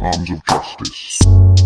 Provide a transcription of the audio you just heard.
arms of justice.